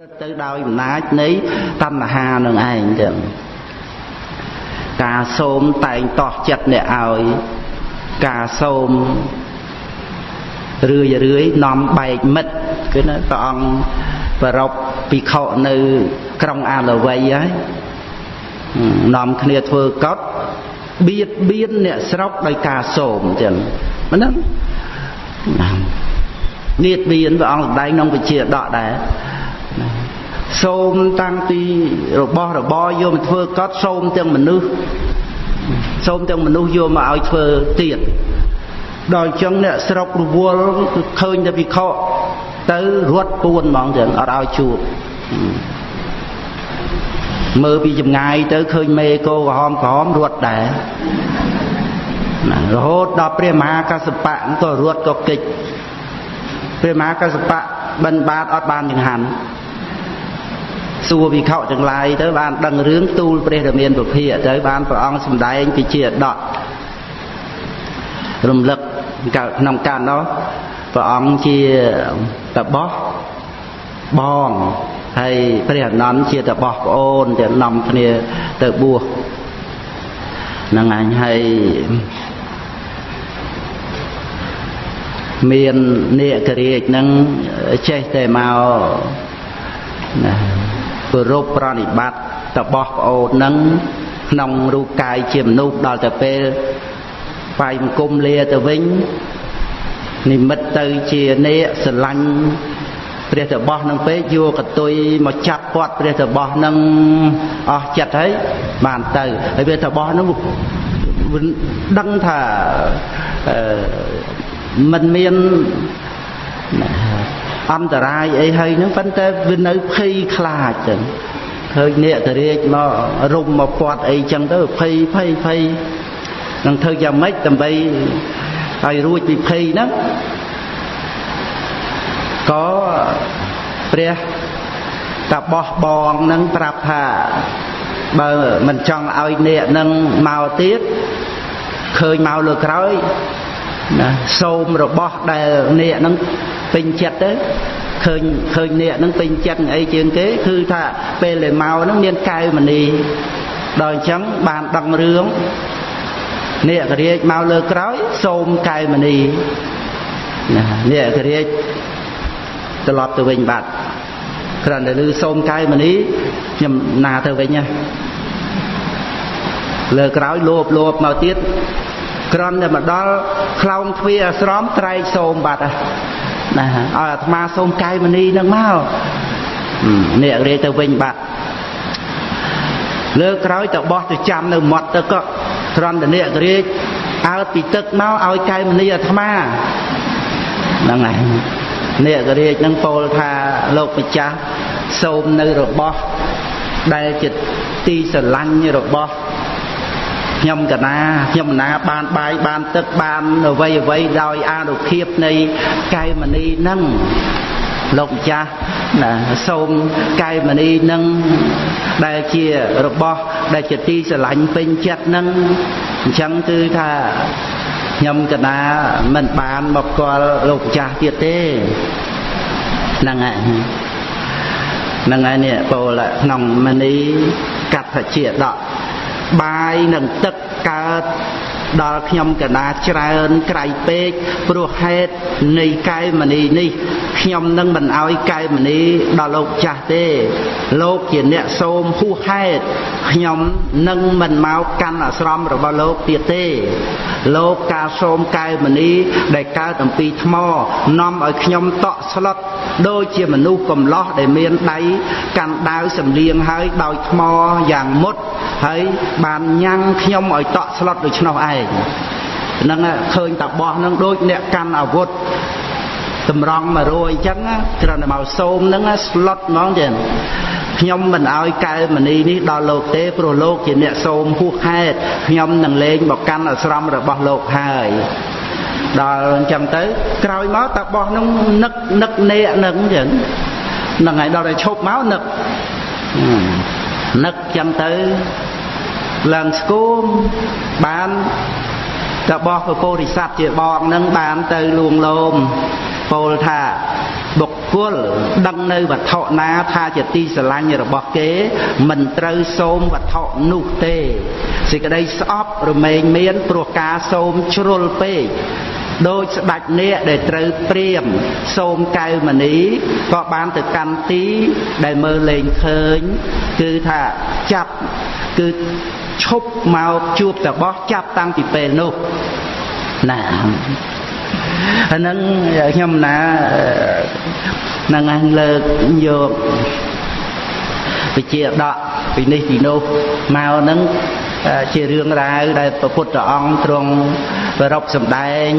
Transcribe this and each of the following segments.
ទៅដោយអំណាចនៃតណ្ហានឹងឯងចឹងការសូមតែងតោះចិត្តអ្នកឲ្យការសូមរឿយរឿយនាំបែកមិត្តគឺណាព្រះអង្គប្ររពភិក្ខុនៅក្រុងអាឡវ័យហើយនាំគ្នាធ្វើកត់បៀតបៀនអ្នកស្រុកដោយការសូមចឹងមិនហ្នឹងនៀតបៀនព្រះអង្គសម្ដែងក្នុងវិជាដកដែរ សូមតាំងពីរបស់របរយកមកធ្វើកត់សូមទាំងមនុស្សសូមទាំងមនុស្សយកមកឲ្យធ្វើទៀតដល់អញ្ចឹងអ្នកស្រុករវល់គឺឃើញតែវិខទៅរត់ពួនហ្មងចឹងអត់ឲ្យជួបមើលពីចម្ងាយទៅឃើញមេគោក្រហមក្រហមរត់ដែររហូតដល់ព្រះមហាកសបៈក៏រត់ក៏កិច្ចព្រះមហាកសបៈបិណ្ឌបាតអត់បានចង្ហាន់ សួរវិខទាំងឡាយទៅបានដឹងរឿងទូលព្រះរាមានពភាកទៅបានព្រះអង្គសម្ដែងពីជាដករំលឹកក្នុងកាលនោះព្រះអង្គជាតបោះបងហើយព្រះអនន្តជាតបោះប្អូនទៅនាំគ្នាទៅបួសនឹងអញហើយមាននេករាជនឹងចេះតែមកណា គោរពប្រណិប័តតបោះប្អូននឹងក្នុងរូបកាយជាមនុស្សដល់ទៅពេលបាយបង្គំលាទៅវិញនិមិត្តទៅជានេកស្រឡាញ់ព្រះតបោះនឹងពេកយកកតុយមកចាប់គាត់ព្រះតបោះនឹងអស់ចិត្តហើយបានទៅហើយព្រះតបោះនឹងដឹងថាមិនមាន អន្តរាយអីហើយហ្នឹងប៉ុន្តែវានៅភ័យខ្លាចចឹងឃើញអ្នកតរាជមករុំមកពាត់អីចឹងទៅភ័យភ័យភ័យនឹងធ្វើយ៉ាងម៉េចដើម្បីឲ្យរួចពីភ័យហ្នឹងក៏ព្រះតបោះបងនឹងប្រាប់ថាបើមិនចង់ឲ្យអ្នកនឹងមកទៀតឃើញមកលើក្រោយណាសូមរបស់ដែលអ្នកនឹង ពេញចិត្តទៅឃើញឃើញអ្នកនឹងពេញចិត្តអីជាងគេគឺថាពេលដែលមកហ្នឹងមានកែវមณีដល់អញ្ចឹងបានដឹងរឿងអ្នកករាជមកលើក្រោយសូមកែវមณีណាអ្នកករាជត្រឡប់ទៅវិញបាត់គ្រាន់តែឮសូមកែវមณีខ្ញុំណាទៅវិញណាលើក្រោយលោបលោបមកទៀតក្រំតែមកដល់ខ្លោងទ្វារអាស្រមត្រែកសូមបាត់ ណាឲ្យអាត្មាសូមកាយមនីនឹងមកនេះរាយទៅវិញបាត់លើក្រោយទៅបោះទៅចាំនៅមាត់ទឹកក៏ត្រង់តនិករាជអើតពីទឹកមកឲ្យកាយមនីអាត្មាហ្នឹងហើយនេករាជនឹងពោលថាលោកម្ចាស់សូមនៅរបស់ដែលជាទីស្រឡាញ់របស់ ខ្ញុំកណាខ្ញុំណាបានបាយបានទឹកបានអ្វីអ្វីដោយអានុភាពនៃកែមនីនឹងលោកម្ចាស់ណាសូមកែមនីនឹងដែលជារបស់ដែលជាទីស្រឡាញ់ពេញចិត្តនឹងអញ្ចឹងគឺថាខ្ញុំកណាមិនបានមកគាល់លោកម្ចាស់ទៀតទេហ្នឹងហើយហ្នឹងហើយនេះពោលក្នុងមនីកថាជាដក បាយនិងទឹកកើត ដល់ខ្ញុំកណាច្រើនក្រៃពេកព្រោះហេតុនៃកែមនីនេះខ្ញុំនឹងមិនអោយកែមនីដល់លោកចាស់ទេ លោកជាអ្នកសូមហួសហេតុខ្ញុំនឹងមិនមកកាន់អាស្រមរបស់លោកទៀតទេ លោកការសូមកែមនីដែលកើតអំពីថ្មនាំឲ្យខ្ញុំតក់ស្លុតដូចជាមនុស្សកំឡោះដែលមានដៃកាន់ដាវសំលៀងហើយដោយថ្មយ៉ាងមុតហើយបានញ៉ាំងខ្ញុំឲ្យតក់ស្លុតដូច្នោះឯងហ្នឹងឃើញតាបោះហ្នឹងដូចអ្នកកាន់អាវុធតម្រង់មករយអញ្ចឹងត្រឹមតែមកសូមហ្នឹងស្លុតហ្មងចឹងខ្ញុំមិនឲ្យកែមនីនេះដល់លោកទេព្រោះលោកជាអ្នកសូមហួសហេតុខ្ញុំនឹងលេងមកកាន់អាស្រមរបស់លោកហើយដល់អញ្ចឹងទៅក្រោយមកតាបោះនឹងនឹកនឹកនេកនឹងអញ្ចឹងហ្នឹងហើយដល់តែឈប់មកនឹកនឹកអញ្ចឹងទៅ ឡើងស្គមបានតបោះពពោធិសត្វជាបងនឹងបានទៅលួងលោមពោលថាបុកគល់ដឹងនៅវត្ថុណាថាជាទីស្រឡាញ់របស់គេ មិនត្រូវសូមវត្ថុនោះទេសេចក្តីស្អប់រមែងមានព្រោះការសូមជ្រុលពេកដោយស្ដេចនាគដែលត្រូវព្រាមសូមកៅមនីក៏បានទៅកាន់ទីដែលមើលលេងឃើញ គឺថាចាប់គឺ ឈប់មកជួបតបោះចាប់តាំងពីពេលនោះណាអាហ្នឹងខ្ញុំណានឹងអញលើកយកវិជាដកពីនេះពីនោះមកហ្នឹងជារឿងរ៉ាវដែលព្រះពុទ្ធអង្គទ្រង់ ប្ររពសម្ដែង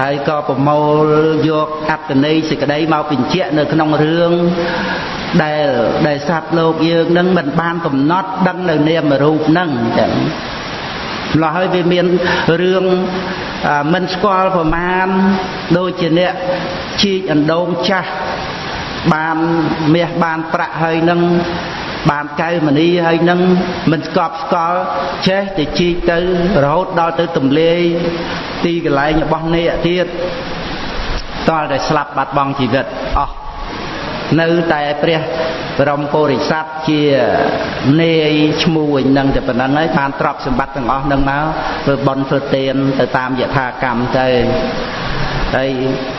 ហើយក៏ប្រមូលយកអត្តន័យសេចក្តីមកបញ្ជាក់នៅក្នុងរឿងដែលដែលសត្វលោកយើងនឹងមិនបានកំណត់ដឹងនៅនាមរូបហ្នឹងចឹងម្ល៉េះហើយវាមានរឿងមិនស្គាល់ប្រមាណដូចជាអ្នកជីកអណ្ដូងចាស់បានមាសបានប្រាក់ហើយនឹង បានកៅមនីហើយនឹងមិនស្កប់ស្កល់ចេះទៅជីកទៅរហូតដល់ទៅទម្លាយទីកន្លែងរបស់អ្នកទៀតតលតែស្លាប់បាត់បង់ជីវិតអស់នៅតែព្រះបរមពុរិស័ទជានាយឈ្មោះនឹងតែប៉ុណ្្នឹងហើយបានទ្រព្យសម្បត្តិទាំងអស់នឹងមកធ្វើបន់ធ្វើទានទៅតាមយថាកម្មទៅហើយ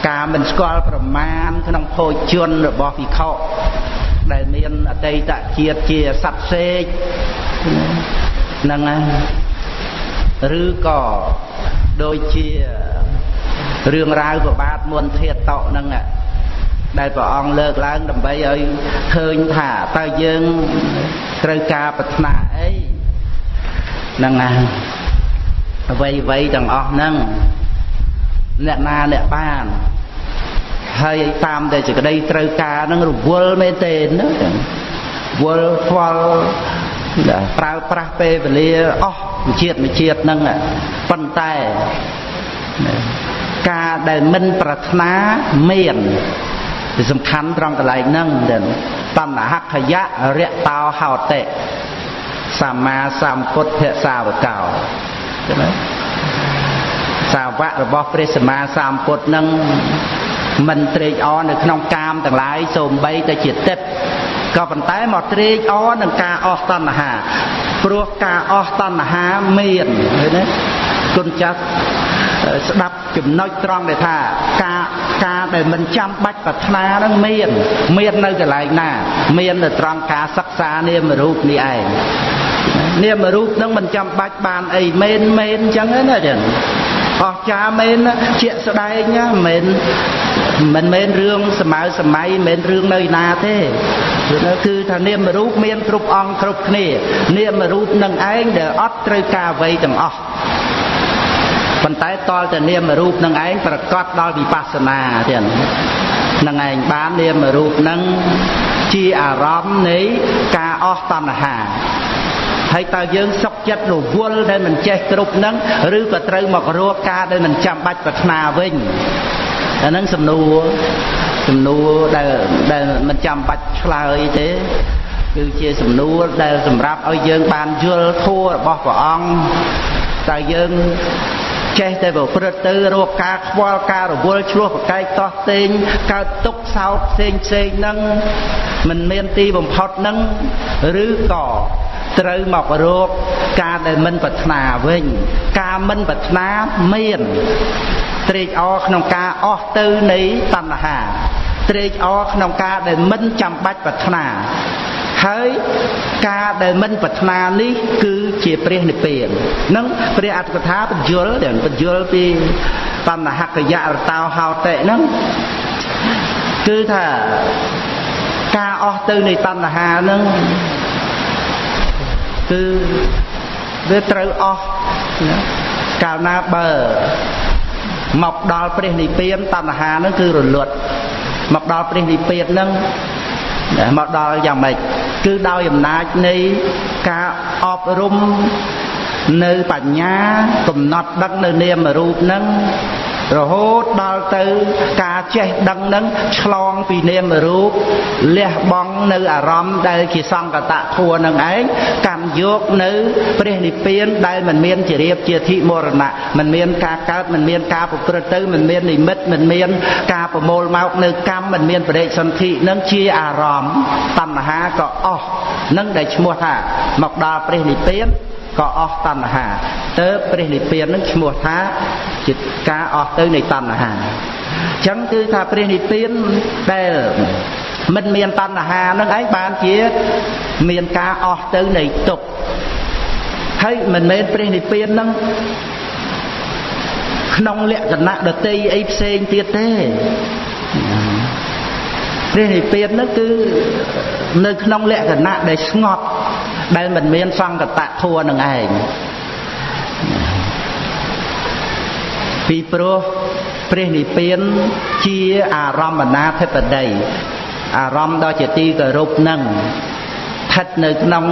ការមិនស្គាល់ប្រមាណក្នុងភោជនរបស់ភិក្ខុ ដែលមានអតីតជាតិជាសត្វសេកហ្នឹងហើយឬក៏ដូចជារឿងរ៉ាវប្របាទមុនធាតតោហ្នឹងដែលព្រះអង្គលើកឡើងដើម្បីឲ្យឃើញថាតើយើងត្រូវការប្រាថ្នាអីហ្នឹងណាអ្វីអ្វីទាំងអស់ហ្នឹងអ្នកណាអ្នកបាន ហើយតាមតែសេចក្តីត្រូវការនឹងរវល់មែនទេណាវល់ខ្វល់ប្រើប្រាស់ពេលវេលាអស់ជាតិមួយជាតិហ្នឹងប៉ុន្តែការដែលមិនប្រាថ្នាមានវាសំខាន់ត្រង់កន្លែងហ្នឹងទៅតណ្ហខយៈរៈតោហោតិសម្មាសម្ពុទ្ធសាវកោឃើញទេសាវករបស់ព្រះសម្មាសម្ពុទ្ធនឹង មិនត្រេកអរនៅក្នុងកាមទាំងឡាយសូម្បីតែជាទឹកក៏ប៉ុន្តែមកត្រេកអរនឹងការអស់តណ្ហាព្រោះការអស់តណ្ហាមានឃើញទេគុណចាស់ស្ដាប់ចំណុចត្រង់ដែលថាការការដែលមិនចាំបាច់ប្រាថ្នានឹងមាន មាននៅកន្លែងណា មាននៅត្រង់ការសិក្សានាមរូបនេះឯងនាមរូបនឹងមិនចាំបាច់បានអីមែនមែនអញ្ចឹងណាចឹង អស្ចារ្យមែនជាក់ស្ដែងណាមិនមិនមែនរឿងសម័យសម័យមិនមែនរឿងនៅណាទេគឺថានាមរូបមានគ្រប់អង្គគ្រប់គ្នា នាមរូបនឹងឯងដែលអត់ត្រូវការអ្វីទាំងអស់ប៉ុន្តែតលតែនាមរូបនឹងឯងប្រកាសដល់វិបស្សនាទៀតនឹងឯងបាននាមរូបនឹងជាអារម្មណ៍នៃការអស់តណ្ហា ហើយតើយើងសុខចិត្តរវល់ដែលមិនចេះគ្រប់នឹងឬក៏ត្រូវមករកការដែលមិនចាំបាច់ប្រាថ្នាវិញអាហ្នឹងសំណួរសំណួរដែលដែលមិនចាំបាច់ឆ្លើយទេគឺជាសំណួរដែលសម្រាប់ឲ្យយើងបានយល់ធัวរបស់ព្រះអង្គតើយើងចេះតែប្រព្រឹត្តទៅរកការខ្វល់ការរវល់ឆ្លោះប្រកែកតោះតេងកើតទុកសោតផ្សេងផ្សេងហ្នឹងមិនមានទីបំផុតហ្នឹងឬក៏ ត្រូវមករកការដែលមិនប្រាថ្នាវិញ ការមិនប្រាថ្នាមានត្រេកអរក្នុងការអស់ទៅនៃតណ្ហាត្រេកអរក្នុងការដែលមិនចាំបាច់ប្រាថ្នាហើយការដែលមិនប្រាថ្នានេះគឺជាព្រះនិព្វាននឹងព្រះអត្ថកថាបញ្យលដែលបញ្យលពីតណ្ហកយៈរតោហោតិហ្នឹងគឺថាការអស់ទៅនៃតណ្ហាហ្នឹង គឺវាត្រូវអស់កាលណាបើមកដល់ព្រះនិព្វានតណ្ហាហ្នឹងគឺរលត់មកដល់ព្រះនិព្វានហ្នឹងមកដល់យ៉ាងម៉េចគឺដោយអំណាចនៃការអប់រំនៅបញ្ញាកំណត់ដឹកនៅនាមរូបហ្នឹង រហូតដល់ទៅការចេះដឹងនឹងឆ្លងពីនាមរូបលះបង់នៅអារម្មណ៍ដែលជាសង្កតធัวនឹងឯងកម្មយកនៅព្រះនិព្វានដែលមិនមានជារៀបជាធិមរណៈមិនមានការកើតមិនមានការប្រព្រឹត្តទៅមិនមាននិមិត្តមិនមានការប្រមូលមកនៅកម្មមិនមានបរិសន្ធិនឹងជាអារម្មណ៍តណ្ហាក៏អស់នឹងដែលឈ្មោះថាមកដល់ព្រះនិព្វាន ក៏អស់តណ្ហាទៅព្រះនិព្វាននឹងឈ្មោះថាជាការអស់ទៅនៃតណ្ហាអញ្ចឹងគឺថាព្រះនិព្វានដែលមិនមានតណ្ហានឹងឯងបានជាមានការអស់ទៅនៃទុក្ខហើយមិនមែនព្រះនិព្វាននឹងក្នុងលក្ខណៈដតីអីផ្សេងទៀតទេ ព្រះនិព្វាននោះគឺនៅក្នុងលក្ខណៈដែលស្ងប់ដែលមិនមានសង្កតធัวនឹងឯងពីព្រោះព្រះនិព្វានជាអារម្មណាធិបតីអារម្មណ៍ដ៏ជាទីគោរពនឹងស្ថិតនៅក្នុង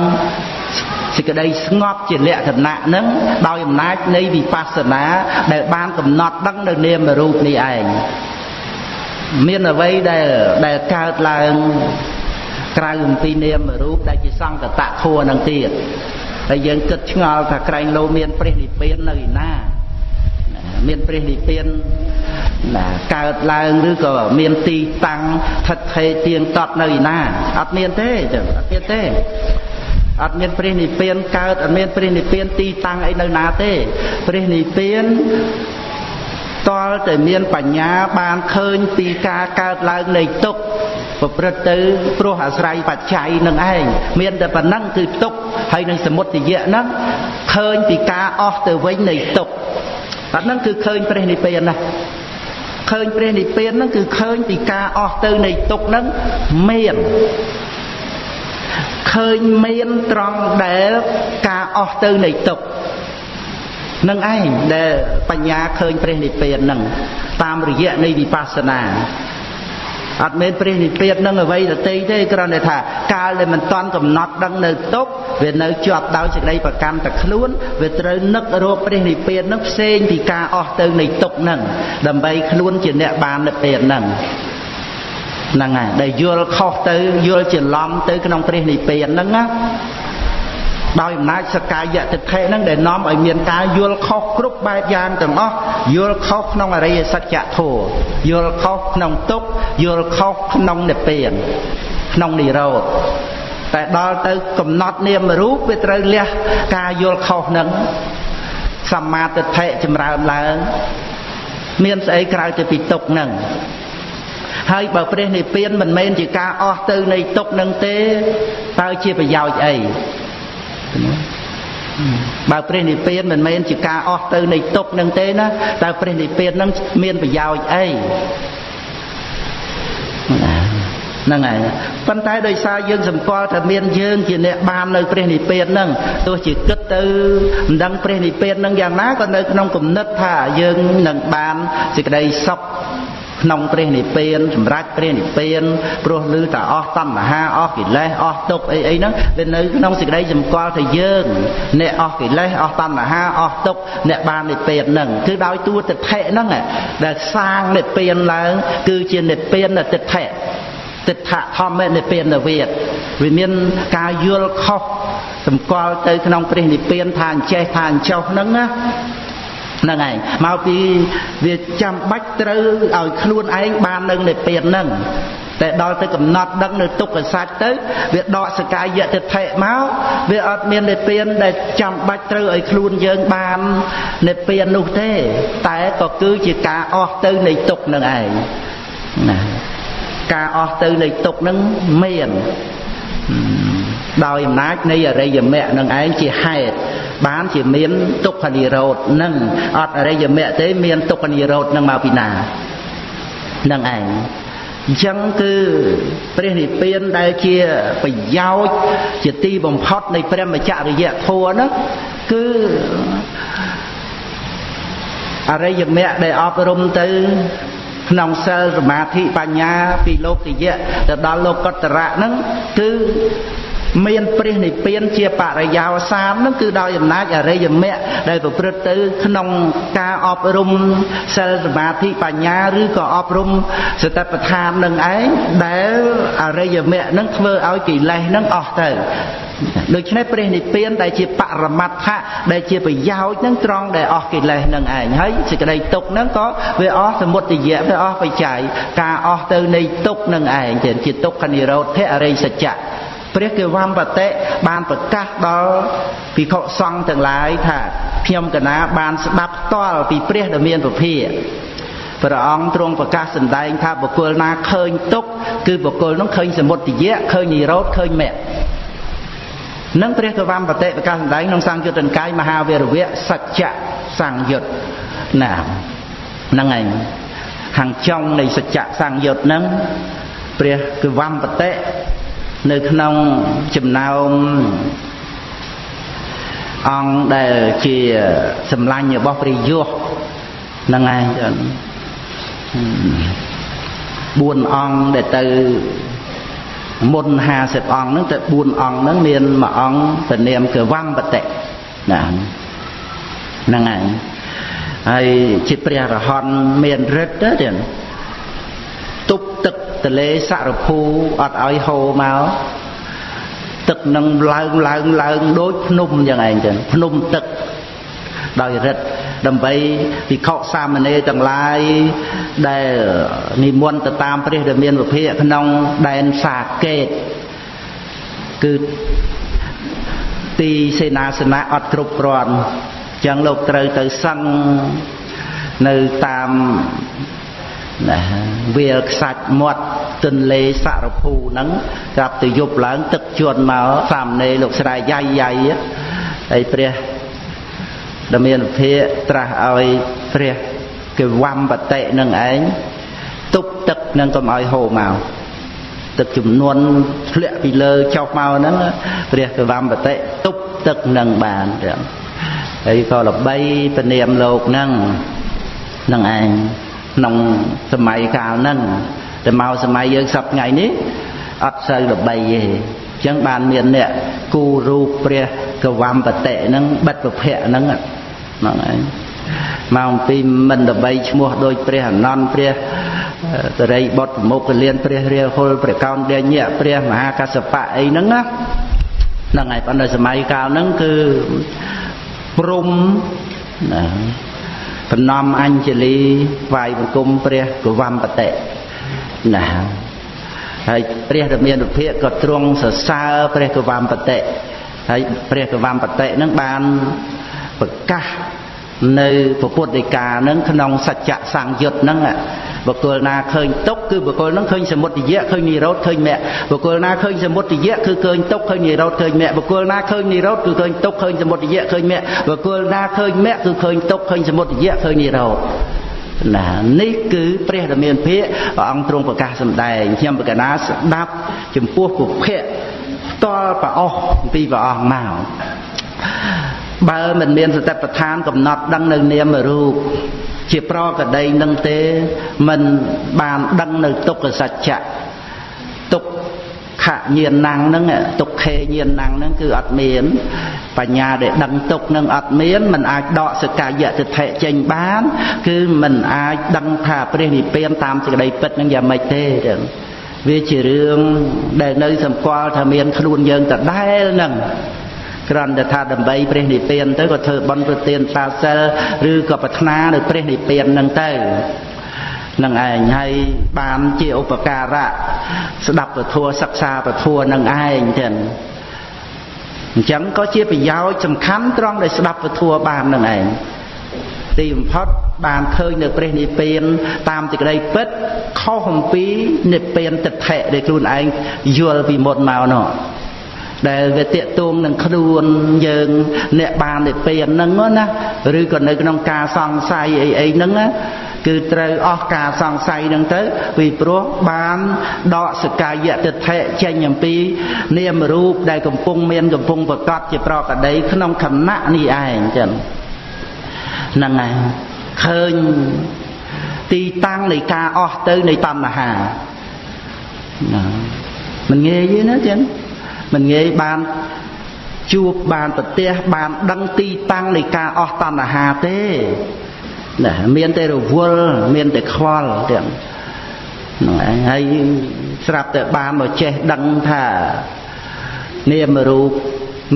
សេចក្តីស្ងប់ជាលក្ខណៈនឹងដោយអំណាចនៃវិបស្សនាដែលបានកំណត់ដឹងនៅនាមរូបនេះឯង មានអ្វីដែលដែលកើតឡើងក្រៅអំពីនាមរូបដែលជាសង្កតធัวនឹងទៀតហើយយើងគិតឆ្ងល់ថាក្រែងលោមានព្រះនិព្វាននៅឯណាមានព្រះនិព្វានណាកើតឡើងឬក៏មានទីតាំងថិតថេរទៀងទាត់នៅឯណាអត់មានទេចឹងអត់មានទេអត់មានព្រះនិព្វានកើតអត់មានព្រះនិព្វានទីតាំងអីនៅណាទេព្រះនិព្វាន តលតែមានបញ្ញាបានឃើញពីការកើតឡើងនៃទុក្ខប្រព្រឹត្តទៅព្រោះអាស្រ័យបច្ច័យនឹងឯងមានតែប៉ុណ្ណឹងគឺទុក្ខហើយនឹងសមុទយៈហ្នឹងឃើញពីការអស់ទៅវិញនៃទុក្ខអាហ្នឹងគឺឃើញព្រះនិព្វានណាឃើញព្រះនិព្វានហ្នឹងគឺឃើញពីការអស់ទៅនៃទុក្ខហ្នឹងមានឃើញមានត្រង់ដែលការអស់ទៅនៃទុក្ខ នឹងឯងដែលបញ្ញាឃើញព្រះនិព្វាននឹងតាមរយៈនៃវិបស្សនាអត់មែនព្រះនិព្វាននឹងអ្វីដតីទេគ្រាន់តែថាកាលដែលមិនតាន់កំណត់ដឹងនៅទុកវានៅជាប់ដោយសេចក្តីប្រកម្មតែខ្លួនវាត្រូវនឹករកព្រះនិព្វាននឹងផ្សេងពីការអស់ទៅនៃទុកនឹងដើម្បីខ្លួនជាអ្នកបាននិព្វាននឹងហ្នឹងហើយដែលយល់ខុសទៅយល់ច្រឡំទៅក្នុងព្រះនិព្វានហ្នឹងណា ដោយអំណាចសកាយតិថិហ្នឹងដែលនាំឲ្យមានការយល់ខុសគ្រប់បែបយ៉ាងទាំងអស់យល់ខុសក្នុងអរិយសច្ចធម៌យល់ខុសក្នុងទុក្ខយល់ខុសក្នុងនិព្វានក្នុងនិរោធតែដល់ទៅកំណត់នាមរូបវាត្រូវលះការយល់ខុសនឹងសម្មាទិដ្ឋិចម្រើនឡើងមានស្អីក្រៅទៅពីទុកនឹងហើយបើព្រះនិព្វានមិនមែនជាការអស់ទៅនៃទុកនឹងទេតើជាប្រយោជន៍អី បើព្រះនិព្វានមិនមែនជាការអស់ទៅនៃទុកនឹងទេណាតើព្រះនិព្វាននឹងមានប្រយោជន៍អីហ្នឹងហើយប៉ុន្តែដោយសារយើងសម្គាល់ថាមានយើងជាអ្នកបាននៅព្រះនិព្វានហ្នឹងទោះជាគិតទៅមិនដឹងព្រះនិព្វានហ្នឹងយ៉ាងណាក៏នៅក្នុងគំនិតថាយើងនឹងបានសេចក្តីសុខ ក្នុងព្រះនិព្វានសម្រាប់ព្រះនិព្វានព្រោះឮតែអស់តណ្ហាអស់កិលេសអស់ទុក្ខអីអីហ្នឹងវានៅក្នុងសេចក្តីសម្គាល់ថាយើងអ្នកអស់កិលេសអស់តណ្ហាអស់ទុក្ខអ្នកបាននិព្វានហ្នឹងគឺដោយតួទិដ្ឋិហ្នឹងដែលសាងនិព្វានឡើងគឺជានិព្វានទិដ្ឋិទិដ្ឋធម្មនិព្វានវិទ្យវាមានការយល់ខុសសម្គាល់ទៅក្នុងព្រះនិព្វានថាអញ្ចេះថាអញ្ចោះហ្នឹងណា ហ្នឹងឯងមកពីវាចាំបាច់ត្រូវឲ្យខ្លួនឯងបាននៅនិព្វានហ្នឹងតែដល់ទៅកំណត់ដឹងនៅទុក្ខសច្ចទៅវាដកសកាយតិដ្ឋិមកវាអត់មាននិព្វានដែលចាំបាច់ត្រូវឲ្យខ្លួនយើងបាននិព្វាននោះទេ តែក៏គឺជាការអស់ទៅនៃទុក្ខនឹងឯងណាការអស់ទៅនៃទុក្ខនឹងមាន ដោយអំណាចនៃអរិយមគ្គនឹងឯងជាហេតុបានជាមានទុក្ខនិរោធនឹងអត់អរិយមគ្គទេមានទុក្ខនិរោធនឹងមកពីណានឹងឯងអញ្ចឹងគឺព្រះនិព្វានដែលជាប្រយោជន៍ជាទីបំផុតនៃព្រះមច្ចរិយធម៌នោះគឺអរិយមគ្គដែលអប់រំទៅក្នុងសិលសមាធិបញ្ញាពីលោកយៈទៅដល់លោកកតរៈហ្នឹងគឺ មានព្រះនិព្វានជាបរិយោសាននឹងគឺដោយអំណាចអរិយមគ្គដែលប្រព្រឹត្តទៅក្នុងការអប់រំសិលសមាធិបញ្ញាឬក៏អប់រំសតិប្បដ្ឋាននឹងឯងដែលអរិយមគ្គនឹងធ្វើឲ្យកិលេសនឹងអស់ទៅដូច្នេះព្រះនិព្វានដែលជាបរមត្ថៈដែលជាប្រយោជន៍នឹងត្រង់ដែលអស់កិលេសនឹងឯងហើយសេចក្តីទុកនឹងក៏វាអស់សមុទយៈវាអស់បច្ច័យការអស់ទៅនៃទុកនឹងឯងជាទុក្ខនិរោធៈអរិយសច្ចៈ ព្រះគវំបតិបានប្រកាសដល់ភិក្ខុសង្ឃទាំងឡាយថាខ្ញុំកណាបានស្ដាប់ផ្ទាល់ពីព្រះដ៏មានពភាព្រះអង្គទ្រង់ប្រកាសសម្ដែងថាបុគ្គលណាឃើញទុកគឺបុគ្គលនោះឃើញសមុទយៈឃើញនិរោធឃើញមគ្គនឹងព្រះកវំបតិប្រកាសសម្ដែងក្នុងសង្យុត្តនិកាយមហាវីរវៈសច្ចៈសង្យុត្តណាហ្នឹងឯងខាងចុងនៃសច្ចៈសង្យុត្តហ្នឹងព្រះកវំបតិ នៅក្នុងចំណោមអង្គដែលជាសម្លាញ់របស់ព្រះយោះហ្នឹងឯង4អង្គដែលទៅមុន50អង្គហ្នឹងតែ4អង្គហ្នឹងមានមួយអង្គទៅនាមកវំបតិណាហ្នឹងហើយហើយជាព្រះរហន្តមានរិទ្ធទៅទៀតទប់ ទឹកទលេសរភូអត់ឲ្យហូរមកទឹកនឹងឡើងឡើងឡើងដូចភ្នំយ៉ាងឯងចឹងភ្នំទឹកដោយរិទ្ធដើម្បីវិខសាមណេរទាំងឡាយដែលនិមន្តទៅតាមព្រះដែលមានវិភាកក្នុងដែនសាកេតគឺទីសេនាសនៈអត់គ្រប់គ្រាន់ចឹងលោកត្រូវទៅសឹងនៅតាម ណាវាលខ្សាច់មាត់ទន្លេសរភូហ្នឹងក្រាប់ទៅយប់ឡើង ទឹកជន់មកសាមណេរលោកស្រែយាយយាយហើយព្រះដែលមានភិកត្រាស់ឲ្យព្រះគេវំបតិនឹងឯងទប់ទឹកនឹងកុំឲ្យហូរមកទឹកចំនួនធ្លាក់ពីលើចុះមកហ្នឹងព្រះគេវំបតិទប់ទឹកនឹងបានទាំងហើយក៏ល្បីពនាមលោកហ្នឹងនឹងឯង ក្នុងសម័យកាលហ្នឹងតែមកសម័យយើងសប្តាហ៍ថ្ងៃនេះអត់សូវល្បីទេអញ្ចឹងបានមានអ្នកគូរូបព្រះកវំបតិហ្នឹងបិទប្រភៈហ្នឹងហ្នឹងឯងមកអំពីមិនល្បីឈ្មោះដោយព្រះអនន្តព្រះតរិយបុត្រមុខលៀនព្រះរាហុលព្រះកោនដេញៈព្រះមហាកសបៈអីហ្នឹងណាហ្នឹងហើយប៉ុន្តែសម័យកាលហ្នឹងគឺព្រំណា បំណំអញ្ជលីវាយបង្គំព្រះកវំបតិណាហើយព្រះរាមានុភាកក៏ទ្រង់សរសើរព្រះកវំបតិហើយព្រះកវំបតិនឹងបានប្រកាសនៅពុទ្ធដីកានឹងក្នុងសច្ចៈសង្យុត្តនឹង បុគ្គលណាឃើញទុកគឺបុគ្គលនឹងឃើញសមុទយៈឃើញនិរោធឃើញមគ្គបុគ្គលណាឃើញសមុទយៈគឺឃើញទុកឃើញនិរោធឃើញមគ្គបុគ្គលណាឃើញនិរោធគឺឃើញទុកឃើញសមុទយៈឃើញមគ្គបុគ្គលណាឃើញមគ្គគឺឃើញទុកឃើញសមុទយៈឃើញនិរោធណានេះគឺព្រះរាមាភិកព្រះអង្គទ្រង់ប្រកាសសម្ដែងខ្ញុំបកណាស្ដាប់ចំពោះពុភៈផ្ទាល់ប្រអស់ពីព្រះអង្គមក បើមិនមានសតិប្បដ្ឋានកំណត់ដឹងនៅនាមរូបជាប្រកដីនឹងទេមិនបានដឹងនៅទុក្ខសច្ចៈទុក្ខញាណងហ្នឹងទុក្ខេញាណងហ្នឹងគឺអត់មាន បញ្ញាដែលដឹងទុក្ខនឹងអត់មានមិនអាចដកសកាយតិថិចេញបាន គឺមិនអាចដឹងថាព្រះនិព្វានតាមសេចក្តីពិតនឹងយ៉ាងម៉េចទេចឹងវាជារឿងដែលនៅសម្គាល់ថាមានខ្លួនយើងដដែលហ្នឹង គ្រាន់តែថាដើម្បីព្រះនិព្វានទៅក៏ធ្វើបន់ប្រទានសាសិលឬក៏ប្រាថ្នានៅព្រះនិព្វានហ្នឹងទៅនឹងឯងហើយបានជាឧបការៈស្ដាប់ពធសិក្សាពធនឹងឯងចឹងអញ្ចឹងក៏ជាប្រយោជន៍សំខាន់ត្រង់ដែលស្ដាប់ពធបាននឹងឯងទីបំផុតបានឃើញនៅព្រះនិព្វានតាមសេចក្តីពិតខុសអំពីនិព្វានទិដ្ឋិដែលខ្លួនឯងយល់ពីមុនមកនោះ ដែលវាតាកទួងនឹងខ្លួនយើងអ្នកបាននិព្វានហ្នឹងណាឬក៏នៅក្នុងការសង្ស័យអីអីហ្នឹងណាគឺត្រូវអស់ការសង្ស័យហ្នឹងទៅពីព្រោះបានដកសកាយតិថិចេញអំពី នាមរូបដែលកំពុងមានកំពុងប្រកបជាប្រកដី ក្នុងខណៈនេះឯងចឹងហ្នឹងហើយឃើញទីតាំងនៃការអស់ទៅនៃតណ្ហាណាមិនងាយទេណាចឹង មិនងាយបានជួបបានប្រទះបានដឹងទីតាំងនៃការអស់តណ្ហាទេណាមានតែរវល់មានតែខ្វល់ទាំងហ្នឹងឯងហើយស្រាប់តែបានមកចេះដឹងថានាមរូប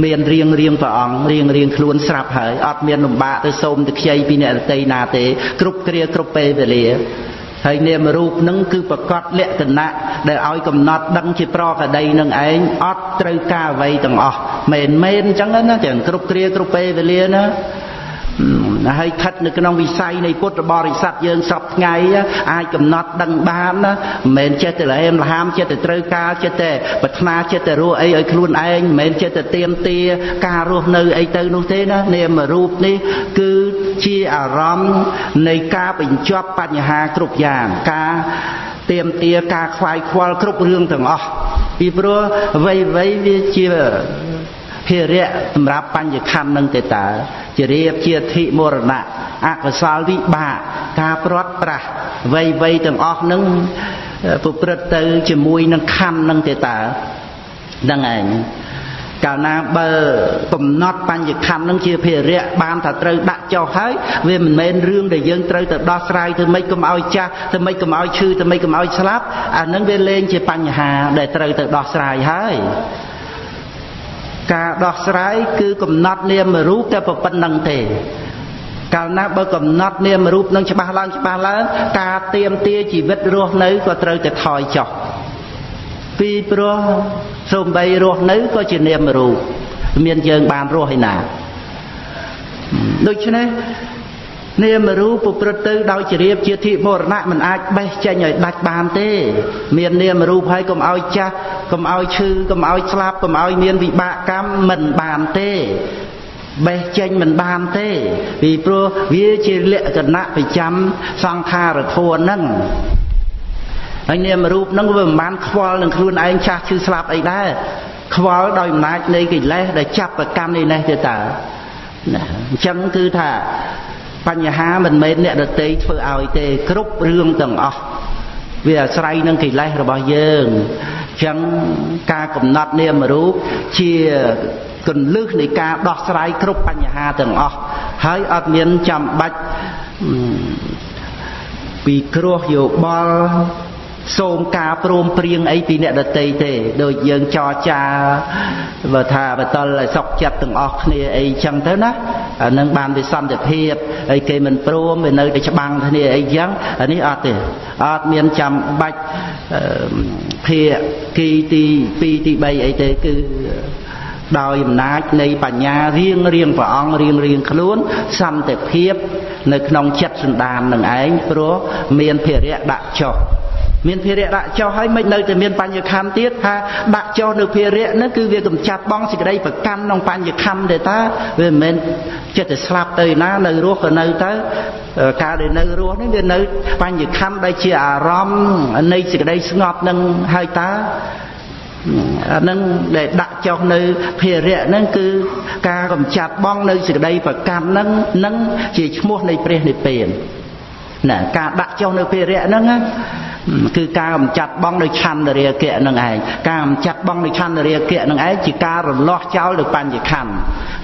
មានរៀងរៀងព្រះអង្គរៀងរៀងខ្លួនស្រាប់ហើយអត់មានលំបាកទៅសូមទៅខ្ចីពីអ្នករតីណាទេ គ្រប់គ្រាគ្រប់ពេលវេលា ហើយនាមរូបនឹងគឺប្រកបលក្ខណៈដែលឲ្យកំណត់ដឹងជាប្រកដីនឹងឯងអត់ត្រូវការអ្វីទាំងអស់មែនមែនអញ្ចឹងណាទាំងគ្រប់គ្រាគ្រប់ពេលវេលាណា ហើយស្ថិតនៅក្នុងវិស័យនៃពុទ្ធបរិស័ទយើងសពថ្ងៃអាចកំណត់ដឹងបានណាមិនមែនចេះតែលហេមលហាមចេះតែត្រូវការចេះតែប្រាថ្នាចេះតែរស់អីឲ្យខ្លួនឯងមិនមែនចេះតែទៀមទាការរស់នៅអីទៅនោះទេណានាមរូបនេះគឺជាអារម្មណ៍នៃការបញ្ចប់បញ្ហាគ្រប់យ៉ាងការទៀមទាការខ្វាយខ្វល់គ្រប់រឿងទាំងអស់ពីព្រោះអ្វីអ្វីវាជា ភារៈសម្រាប់បញ្ញខណ្ឌនឹងទេតើជារៀបជាធិមរណៈអកុសលវិបាកការព្រាត់ប្រាសវ័យវ័យទាំងអស់នឹងប្រព្រឹត្តទៅជាមួយនឹងខណ្ឌនឹងទេតើហ្នឹងឯងកាលណាបើកំណត់បញ្ញខណ្ឌនឹងជាភារៈបានថាត្រូវដាក់ចុះហើយវាមិនមែនរឿងដែលយើងត្រូវទៅដោះស្រាយធ្វើម៉េចកុំឲ្យចាស់ធ្វើម៉េចកុំឲ្យឈឺធ្វើម៉េចកុំឲ្យស្លាប់អានឹងវាលែងជាបញ្ហាដែលត្រូវទៅដោះស្រាយហើយ ការដោះស្រាយគឺកំណត់នាមរូបតែប៉ុណ្្នឹងទេកាលណាបើកំណត់នាមរូបនឹងច្បាស់ឡើងច្បាស់ឡើងការទៀមទាជីវិតរស់នៅក៏ត្រូវតែថយចុះពីព្រោះសំបីរស់នៅក៏ជានាមរូបមានយើងបានរស់ឯណាដូច្នេះ នាមរូបប្រព្រឹត្តទៅដោយជ្រាបជាធិមរណៈមិនអាចបេះចេញឲ្យដាច់បានទេ មាននាមរូបហើយកុំឲ្យចាស់កុំឲ្យឈឺកុំឲ្យស្លាប់កុំឲ្យមានវិបាកកម្មមិនបានទេបេះចេញមិនបានទេពីព្រោះវាជាលក្ខណៈប្រចាំសង្ខារធម៌ហ្នឹងហើយនាមរូបហ្នឹងវាមិនបានខ្វល់នឹងខ្លួនឯងចាស់ឈឺស្លាប់អីដែរខ្វល់ដោយអំណាចនៃកិលេសដែលចាប់ប្រកាន់នេះនេះទេតើណាអញ្ចឹងគឺថា បញ្ហាមិនមែនអ្នកដតីធ្វើឲ្យទេគ្រប់រឿងទាំងអស់វាអាស្រ័យនឹងកិលេសរបស់យើងអញ្ចឹងការកំណត់នាមរូបជាកន្លឹះនៃការដោះស្រាយគ្រប់បញ្ហាទាំងអស់ហើយអត់មានចាំបាច់ពីគ្រោះយោបល់ សូមការព្រមព្រៀងអីពីអ្នកដតីទេ ដូចយើងចរចាបើថាបតលឲ្យសុកចិត្តទាំងអស់គ្នាអីចឹងទៅណាអានឹងបានវិសន្តិភាពហើយគេមិនព្រមវានៅតែច្បាំងគ្នាអីចឹងអានេះអត់ទេអត់មានចាំបាច់ភាគីទី2ទី3អីទេគឺដោយអំណាចនៃបញ្ញារៀងរៀងព្រះអង្គរៀងរៀងខ្លួនសន្តិភាព នៅក្នុងចិត្តសន្តាននឹងឯងព្រោះមានភារៈដាក់ចុះ មានភារៈដាក់ចោលហើយមិននៅតែមានបញ្ញខណ្ឌទៀតថាដាក់ចោលនៅភារៈនោះគឺវាកំចាត់បងសេចក្តីប្រកាន់ក្នុងបញ្ញខណ្ឌទេតាវាមិនមែនចិត្តតែស្លាប់ទៅណានៅរស់ក៏នៅទៅការដែលនៅរស់នេះវានៅបញ្ញខណ្ឌដែលជាអារម្មណ៍នៃសេចក្តីស្ងប់នឹងហើយតាអានឹងដែលដាក់ចុះនៅភារៈហ្នឹងគឺការកំចាត់បងនៅសេចក្តីប្រកាន់ហ្នឹងនឹងជាឈ្មោះនៃព្រះនិព្វានណាការដាក់ចុះនៅភារៈហ្នឹង គឺការកំចាត់បងដោយឆន្ទរាគៈនឹងឯងការកំចាត់បងដោយឆន្ទរាគៈនឹងឯងជាការរលាស់ចោលនៅបញ្ញខណ្ឌ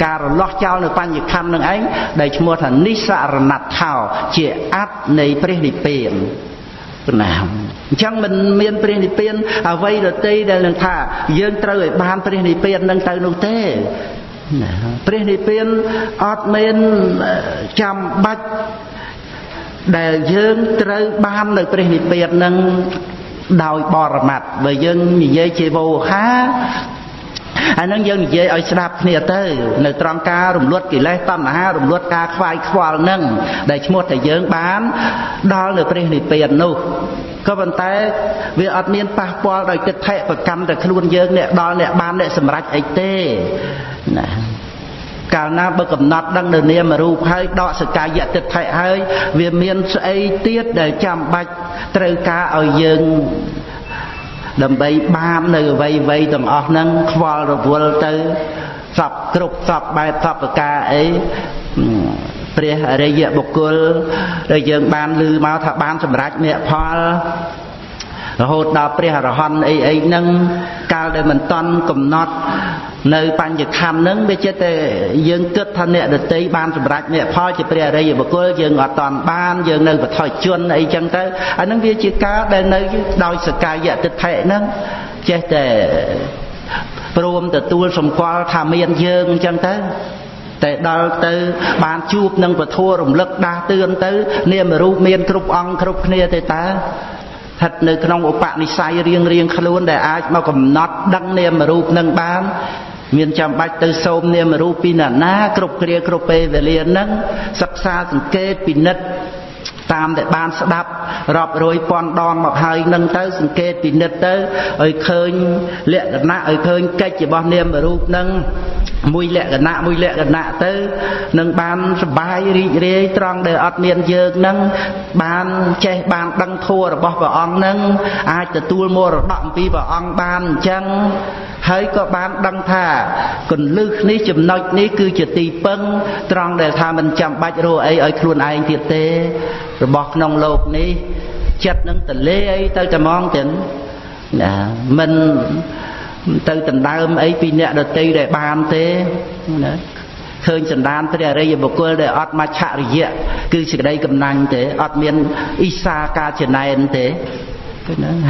ការរលាស់ចោលនៅបញ្ញខណ្ឌនឹងឯងដែលឈ្មោះថានិសរណដ្ឋោជាអត្តនៃព្រះនិព្វានណាអញ្ចឹងមិនមានព្រះនិព្វានអ្វីដតីដែលនឹងថាយើងត្រូវឲ្យបានព្រះនិព្វាននឹងទៅនោះទេណាព្រះនិព្វានអត់មានចាំបាច់ ដែលយើងត្រូវបាននៅព្រះនិព្វាននឹងដោយបរមត្តបើយើងនិយាយជាវោហាអានឹងយើងនិយាយឲ្យស្ដាប់គ្នាទៅ នៅត្រង់ការរំលត់កិលេសតណ្ហារំលត់ការខ្វាយខ្វល់នឹងដែលឈ្មោះតែយើងបានដល់នៅព្រះនិព្វាននោះក៏ប៉ុន្តែវាអត់មានប៉ះពាល់ដោយគិតថេប្រកម្មតែខ្លួនយើងអ្នកដល់អ្នកបានអ្នកសម្រេចអីទេណា កាលណាបើកំណត់ដឹងនៅនាមរូបហើយដកសកាយតិដ្ឋិហើយ វាមានស្អីទៀតដែលចាំបាច់ត្រូវការឲ្យយើងដើម្បីបាននៅអ្វីអ្វីទាំងអស់ហ្នឹងខ្វល់រវល់ទៅសពគ្រប់សពបែបសពប្រការអីព្រះអរិយបុគ្គលដែលយើងបានឮមកថាបានសម្រេចមគ្គផលរហូតដល់ព្រះអរហន្តអីអីហ្នឹងកាលដែលមិនតន់កំណត់ នៅបញ្ញខណ្ឌហ្នឹងវាចិត្តតែយើងគិតថាអ្នកដតីបានសម្រេចអ្នកផលជាព្រះអរិយបុគ្គលយើងអត់តន់បានយើងនៅបថុជនអីចឹងទៅអាហ្នឹងវាជាការដែលនៅដោយសកាយតិដ្ឋិហ្នឹងចេះតែព្រមទទួលសម្គាល់ថាមានយើងអញ្ចឹងទៅតែដល់ទៅបានជួបនឹងពធរំលឹកដាស់តឿនទៅនាមរូបមានគ្រប់អង្គគ្រប់គ្នាទេតើ ស្ថិតនៅក្នុងឧបនិស្ស័យរៀងរៀងខ្លួនដែលអាចមកកំណត់ដឹងនាមរូបនឹងបានមានចាំបាច់ទៅសូមនាមរូបពីណាណាគ្រប់គ្រាគ្រប់ពេលវេលានឹងសិក្សាសង្កេតពិនិត្យ តាមដែលបានស្ដាប់រាប់រយពាន់ដងមកហើយនឹងទៅសង្កេតពិនិត្យទៅឲ្យឃើញលក្ខណៈឲ្យឃើញកិច្ចរបស់នាមរូបនឹងមួយលក្ខណៈមួយលក្ខណៈទៅនឹងបានសបាយរីករាយត្រង់ដែលអត់មានយើងនឹងបានចេះបានដឹងធัวរបស់ព្រះអង្គនឹងអាចទទួលមរតកអំពីព្រះអង្គបានអញ្ចឹង ហើយក៏បានដឹងថាកុលឹះនេះចំណុចនេះគឺជាទីពឹងត្រង់ដែលថាមិនចាំបាច់រកអីឲ្យខ្លួនឯងទៀតទេរបស់ក្នុងโลกនេះចិត្តនឹងតលេអីទៅតែហ្មងចឹងណាមិនទៅដណ្ដើមអីពីអ្នកដតីដែលបានទេណាឃើញសន្តានព្រះអរិយបុគ្គលដែលអត់មច្ឆរិយៈគឺសេចក្តីកំណាញ់ទេអត់មានអ៊ីសាការចំណែនទេណា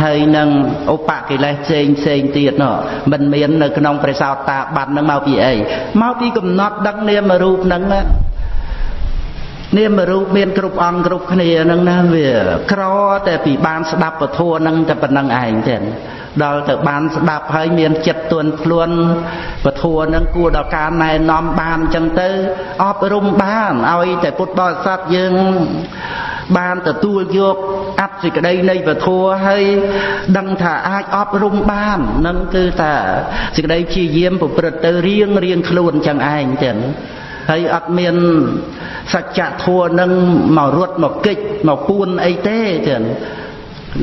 ហើយនឹងឧបកិលេសផ្សេងផ្សេងទៀតនោះមិនមាននៅក្នុងព្រះសោតាប័ននឹងមកពីអីមកពីកំណត់ដឹកនាមរូបនឹងណានាមរូបមានគ្រប់អង្គគ្រប់គ្នាហ្នឹងណាវាក្រតែពីបានស្ដាប់ពធហ្នឹងតែប៉ុណ្្នឹងឯងទេដល់ទៅបានស្ដាប់ហើយមានចិត្តទន់ភ្លន់ពធហ្នឹងគួរដល់ការណែនាំបានអញ្ចឹងទៅអប់រំបានឲ្យតែពុទ្ធបរិស័ទយើង បានទទួលយកអត្តសេចក្តីនៃពធហើយដឹងថាអាចអប់រំបាននឹងគឺថាសេចក្តីព្យាយាមប្រព្រឹត្តទៅរៀងរៀងខ្លួនអញ្ចឹងឯងចឹងហើយអត់មានសច្ចធម៌នឹងមករត់មកកិច្ចមកពួនអីទេចឹង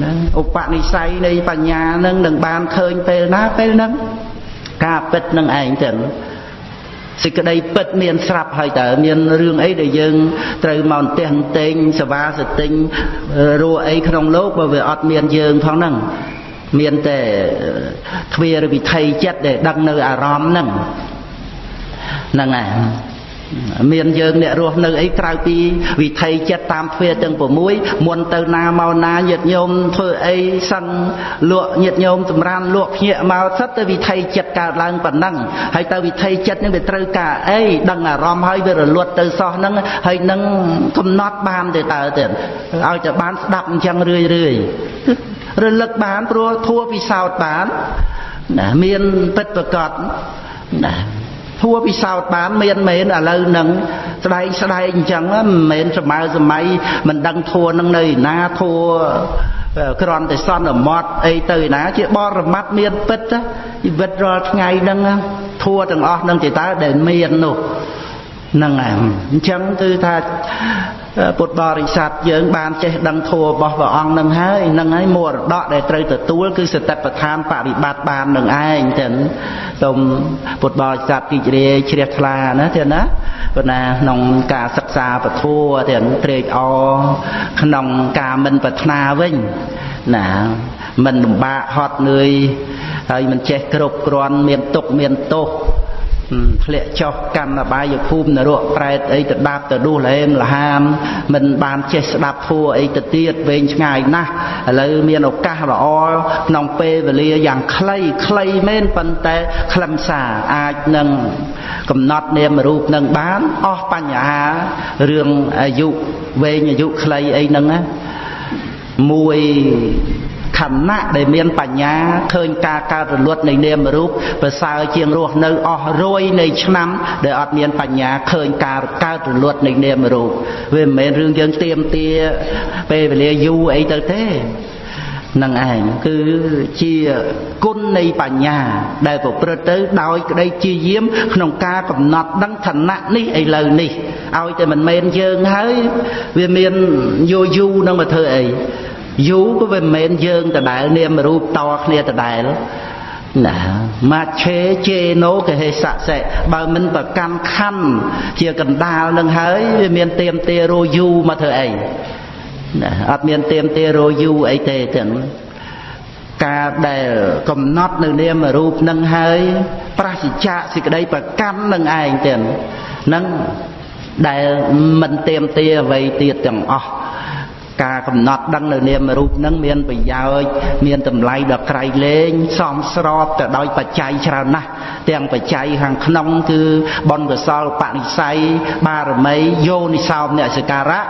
ណាឧបនិស្ស័យនៃបញ្ញានឹងនឹងបានឃើញពេលណាពេលហ្នឹងការពិតនឹងឯងចឹង សេចក្តីពិតមានស្រាប់ហើយតើមានរឿងអីដែលយើងត្រូវមកអន្ទះអន្ទែងសវាសតិញរੂអីក្នុងលោកបើវាអត់មានយើងផងហ្នឹងមានតែទ្វារវិថីចិត្តដែលដឹកនៅអារម្មណ៍ហ្នឹងហ្នឹងហើយ មានយើងអ្នករស់នៅអីក្រៅពីវិថីចិត្តតាមទ្វាទាំង6មុនទៅណាមកណាញាតញោមធ្វើអីសឹងលក់ញាតញោមសម្រានលក់ភ្ញាក់មកសិតទៅវិថីចិត្តកើតឡើងប៉ុណ្ណឹងហើយទៅវិថីចិត្តនឹងវាត្រូវការអីដឹងអារម្មណ៍ហើយវារលត់ទៅសោះហ្នឹងហើយនឹងកំណត់បានទេតើទៀតឲ្យតែបានស្ដាប់អញ្ចឹងរឿយរឿយរលឹកបានព្រោះធัวពិសោធន៍បានណាមានពិតប្រកបណា ធួពិសោធន៍បានមានមែនឥឡូវនឹងស្ដែងស្ដែងអញ្ចឹងមិនមែនសម័យសម័យមិនដឹងធួនឹងនៅឯណាធួក្រន់តែសន្មត់អីទៅឯណា ជាបរមត្តមានពិតជីវិតរាល់ថ្ងៃហ្នឹងធួទាំងអស់នឹងជាតើដែលមាននោះ ហ្នឹងហើយអញ្ចឹងគឺថាពុទ្ធបរិស័ទយើងបានចេះដឹងធម៌របស់ព្រះអង្គនឹងហើយនឹងហើយមរតកដែលត្រូវទទួលគឺសតិប្បដ្ឋានបរិបត្តិបាននឹងឯងចឹងសូមពុទ្ធបរិស័ទទីជ្រាជ្រះថ្លាណាទៀតណាប៉ុន្តែក្នុងការសិក្សាពធัวទាំងត្រេកអរក្នុងការមិនប្រាថ្នាវិញណាមិនលំបាកហត់នឿយហើយមិនចេះគ្រប់គ្រាន់មានទុកមានទោស ធ្លាក់ចុះកម្មបាយភូមិនរកប្រែតអីទៅដាប់ទៅដួសលហេមលហាម មិនបានចេះស្ដាប់ធัวអីទៅទៀតវែងឆ្ងាយណាស់ឥឡូវមានឱកាសល្អក្នុងពេលវេលាយ៉ាងខ្លីខ្លីមែនប៉ុន្តែខ្លឹមសារអាចនឹងកំណត់នាមរូបនឹងបានអស់បញ្ហារឿងអាយុវែងអាយុខ្លីអីហ្នឹងណាមួយ ខណៈដែលមានបញ្ញាឃើញការកើតរលត់នៃនាមរូបប្រសើរជាងរស់នៅអស់រយនៃឆ្នាំដែលអត់មានបញ្ញាឃើញការកើតរលត់នៃនាមរូបវាមិនមែនរឿងយើងទៀមទាពេលវេលាយូរអីទៅទេនឹងឯងគឺជាគុណនៃបញ្ញា ដែលប្រព្រឹត្តទៅដោយក្តីជាយាម ក្នុងការកំណត់ដឹងឋានៈនេះឥឡូវនេះឲ្យតែមិនមែនយើងហើយវាមានយូរយូរនឹងមកធ្វើអី យូរក៏វាមិនមែនយើងដដែលនាមរូបតគ្នាដដែលណាម៉ាឆេជេណូកហេសៈសេបើមិនប្រកម្មខំជាកណ្ដាលនឹងហើយវាមានទៀមទារោយូមកធ្វើអីណាអត់មានទៀមទារោយូអីទេទាំងការដែលកំណត់នៅនាមរូបនឹងហើយប្រសិជ្ជៈសេចក្តីប្រកម្មនឹងឯងទាំងនឹងដែលមិនទៀមទាអ្វីទៀតទាំងអស់ ការកំណត់ដឹងនៅនាមរូបនឹងមានប្រយោជន៍មានតម្លៃដល់ក្រៃលែងសមស្របទៅដោយបច្ច័យច្រើនណាស់ទាំងបច្ច័យខាងក្នុងគឺបុណ្យកុសលបនិស័យបារមីយោនិសោមអ្នកសការៈ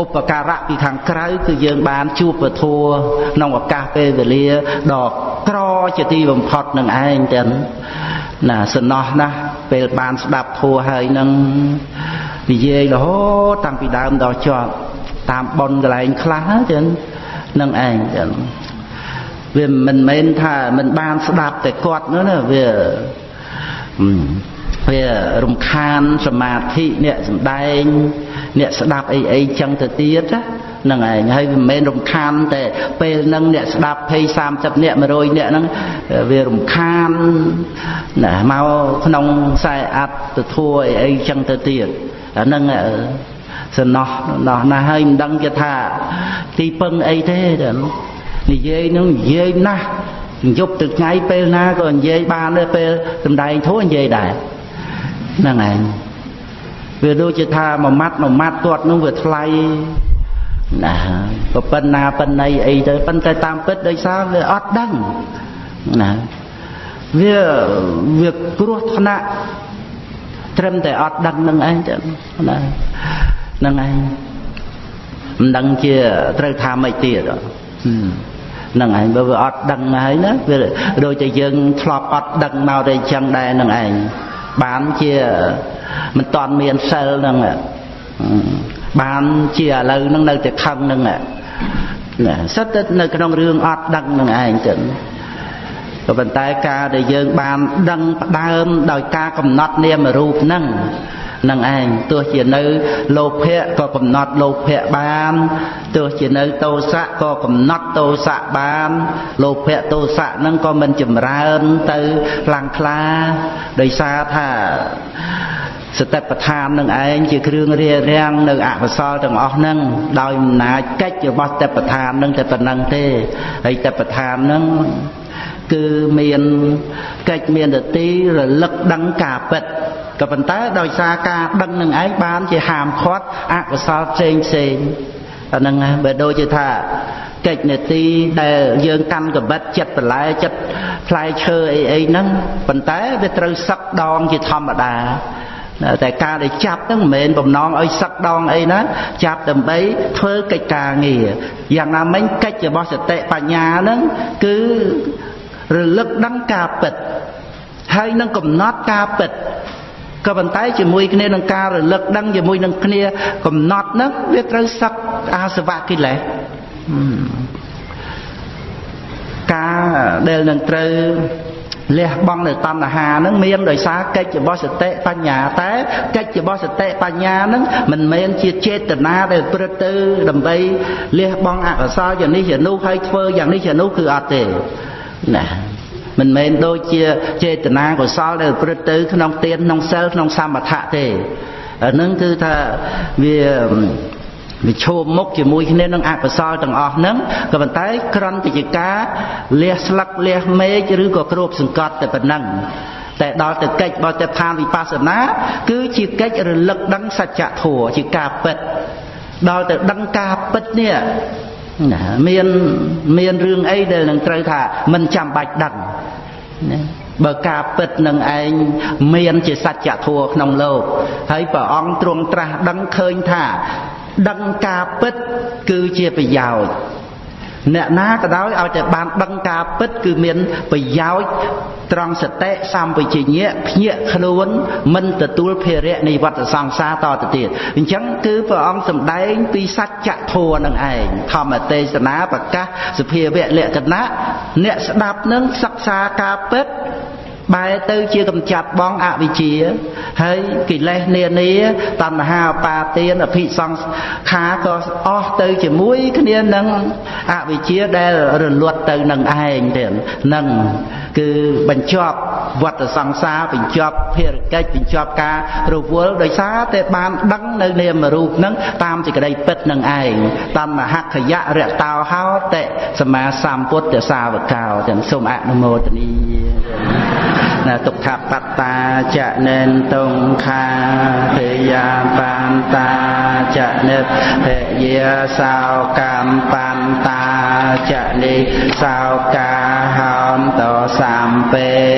ឧបការៈពីខាងក្រៅគឺយើងបានជួបពធัวក្នុងឱកាសពេលវេលាដ៏ក្រជាទីបំផុតនឹងឯងទាំងណាសំណោះណាស់ពេលបានស្ដាប់ធัวហើយនឹងនិយាយរហូតតាំងពីដើមដល់ចប់ តាមប៉ុនកន្លែងខ្លះចឹងនឹងឯងចឹងវាមិនមែនថាមិនបានស្ដាប់តែគាត់នោះណាវាវារំខានសមាធិអ្នកសំដែង អ្នកស្ដាប់អីអីចឹងទៅទៀតហ្នឹងឯងហើយមិនមែនរំខានតែពេលហ្នឹងអ្នកស្ដាប់20 30អ្នក100អ្នកហ្នឹងវារំខានណាមកក្នុងខ្សែអត្តទៅធัวអីអីចឹងទៅទៀតអាហ្នឹង សំណោះណោះណាស់ហើយមិនដឹងជាថា ទីពឹងអីទេនិយាយនឹងនិយាយណាស់យប់ទៅថ្ងៃពេលណាក៏និយាយបានដែរពេលសំដែងធូរនិយាយដែរហ្នឹងឯងវាដូចជាថាមួយម៉ាត់មួយម៉ាត់គាត់នឹងវាថ្លៃណាក៏ប៉ុណ្ណាប៉ុណ្ណីអីទៅប៉ុន្តែតាមពិតដោយសារវាអត់ដឹងណាវាវាគ្រោះថ្នាក់ត្រឹមតែអត់ដឹងនឹងឯងទៅណាហ្នឹងឯងមិនដឹងជាត្រូវថាម៉េចទៀតហ្នឹងឯងបើវាអត់ដឹងហើយណាវាដូចតែយើងធ្លាប់អត់ដឹងមកតែអញ្ចឹងដែរហ្នឹងឯងបានជាមិនតាន់មានសិលហ្នឹងបានជាឥឡូវហ្នឹងនៅតែខឹងហ្នឹងណាសិតតែនៅក្នុងរឿងអត់ដឹងហ្នឹងឯងទៅ ក៏ប៉ុន្តែការដែលយើងបានដឹងផ្ដើមដោយការកំណត់នាមរូបហ្នឹងនឹងឯងទោះជានៅលោភៈក៏កំណត់លោភៈបានទោះជានៅតោសៈក៏កំណត់តោសៈបានលោភៈតោសៈហ្នឹងក៏មិនចម្រើនទៅខ្លាំងក្លាដោយសារថាសតិប្បដ្ឋាននឹងឯងជាគ្រឿងរារាំងនៅអកុសលទាំងអស់ហ្នឹងដោយអំណាចកិច្ចរបស់សតិប្បដ្ឋានហ្នឹងតែប៉ុណ្្នឹងទេហើយសតិប្បដ្ឋានហ្នឹង គឺមានកិច្ចមានតទីរលឹកដឹងការពិតក៏ប៉ុន្តែដោយសារការដឹងនឹងឯងបានជាហាមឃាត់អកុសលផ្សេងផ្សេងអាហ្នឹងបើដូចជាថាកិច្ចនេតិដែលយើងកាន់កបិតចិត្តបន្លែចិត្តផ្លែឈើអីអីហ្នឹងប៉ុន្តែវាត្រូវសឹកដងជាធម្មតាតែការដែលចាប់ហ្នឹងមិនមែនបំណងឲ្យសឹកដងអីណាចាប់ដើម្បីធ្វើកិច្ចការងារយ៉ាងណាមិញកិច្ចរបស់សតិបញ្ញាហ្នឹងគឺ រលឹកដឹងការពិតហើយនឹងកំណត់ការពិតក៏ប៉ុន្តែជាមួយគ្នានឹងការរលឹកដឹងជាមួយនឹងគ្នាកំណត់ហ្នឹងវាត្រូវសឹកអាសវៈកិលេសការដែលនឹងត្រូវលះបង់នៅតណ្ហាហ្នឹងមានដោយសារកិច្ចរបស់សតិបញ្ញាតែកិច្ចរបស់សតិបញ្ញាហ្នឹងមិនមែនជាចេតនាដែលព្រឹត្តទៅដើម្បីលះបង់អកុសលយ៉ាងនេះយ៉ាងនោះហើយធ្វើយ៉ាងនេះយ៉ាងនោះគឺអត់ទេ ណាមិនមែនដូចជាចេតនាកុសលដែលប្រព្រឹត្តទៅក្នុងទានក្នុងសិលក្នុងសមថៈទេអានឹងគឺថាវាវាឈោមមុខជាមួយគ្នានឹងអកុសលទាំងអស់ហ្នឹងក៏ប៉ុន្តែក្រន្តជាការលះស្លឹកលះមេឃឬក៏គ្របសង្កត់តែប៉ុណ្ណឹងតែដល់ទៅកិច្ចបទផានវិបស្សនា គឺជាកិច្ចរលឹកដឹងសច្ចធម៌ជាការពិតដល់ទៅដឹងការពិតនេះ ណាមានមានរឿងអីដែលនឹងត្រូវថាមិនចាំបាច់ដឹងណាបើការពិតនឹងឯងមានជាសច្ចធម៌ក្នុងលោក ហើយព្រះអង្គទ្រង់ត្រាស់ដឹងឃើញថា ដឹងការពិតគឺជាប្រយោជន៍ អ្នកណាក៏ដោយឲ្យតែបានដឹងការពិតគឺមានប្រយោជន៍ត្រង់សតិសម្បជញ្ញៈភ្ញាក់ខ្លួនមិនទទួលភារៈនៃវត្តសង្សារតទៅទៀតអញ្ចឹងគឺព្រះអង្គសម្ដែងពីសច្ចធម៌នឹងឯងធម្មទេសនាប្រកាសសភាវៈលក្ខណៈអ្នកស្ដាប់នឹងសិក្សាការពិត បែរទៅជាកម្ចាត់បងអវិជ្ជា ហើយកិលេសនានាតណ្ហាបាទានអភិសង្ខាក៏អស់ទៅជាមួយគ្នានឹងអវិជ្ជាដែលរលត់ទៅនឹងឯងទៀតនឹងគឺបញ្ចប់ វត្តសង្សារបញ្ចប់ភារកិច្ចបញ្ចប់ការរវល់ដោយសារតែបានដឹងនៅនាមរូបនឹងតាមសេចក្តីពិតនឹងឯងតណ្ហខយៈរតោហោតិសម្មាសម្ពុទ្ធសាវកោទាំងសូមអនុមោទនីណាទុក្ខបត្តាចនេនតុងខាទយាបានតាចនិតភយាសោកម្មបានតាចនិសោកាហោមតសំពេបេបានិណោ